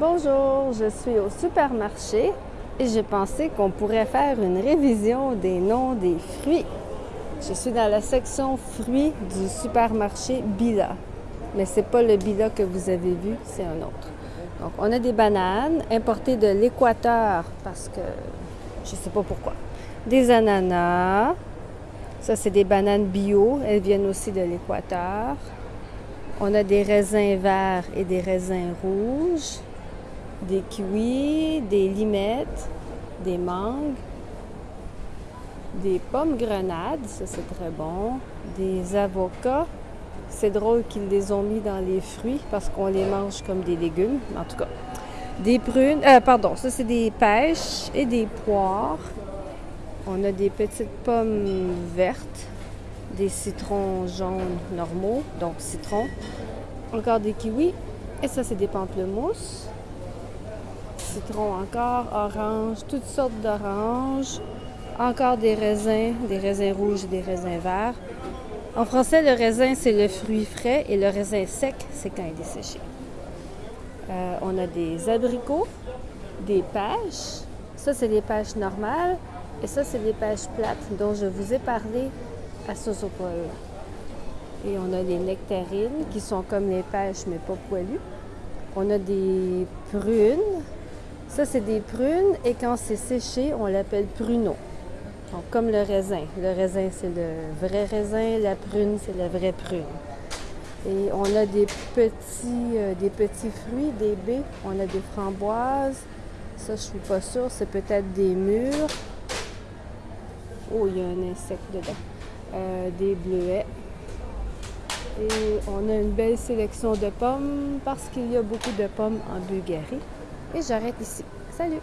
Bonjour, je suis au supermarché et j'ai pensé qu'on pourrait faire une révision des noms des fruits. Je suis dans la section fruits du supermarché Bila. Mais ce n'est pas le Bila que vous avez vu, c'est un autre. Donc, on a des bananes importées de l'Équateur parce que je ne sais pas pourquoi. Des ananas. Ça, c'est des bananes bio. Elles viennent aussi de l'Équateur. On a des raisins verts et des raisins rouges des kiwis, des limettes, des mangues, des pommes grenades, ça c'est très bon, des avocats. C'est drôle qu'ils les ont mis dans les fruits parce qu'on les mange comme des légumes, en tout cas. Des prunes, euh, pardon, ça c'est des pêches et des poires. On a des petites pommes vertes, des citrons jaunes normaux, donc citron. Encore des kiwis. Et ça c'est des pamplemousses citron encore, orange, toutes sortes d'oranges, encore des raisins, des raisins rouges et des raisins verts. En français, le raisin, c'est le fruit frais et le raisin sec, c'est quand il est séché. Euh, on a des abricots, des pêches. Ça, c'est des pêches normales. Et ça, c'est des pêches plates dont je vous ai parlé à Sosopol. Et on a des nectarines qui sont comme les pêches, mais pas poilues. On a des prunes, ça, c'est des prunes et quand c'est séché, on l'appelle pruneau. Donc, comme le raisin. Le raisin, c'est le vrai raisin. La prune, c'est la vraie prune. Et on a des petits, euh, fruits, des baies. On a des framboises. Ça, je suis pas sûre. C'est peut-être des mûres. Oh, il y a un insecte dedans. Euh, des bleuets. Et on a une belle sélection de pommes parce qu'il y a beaucoup de pommes en Bulgarie. Et j'arrête ici. Salut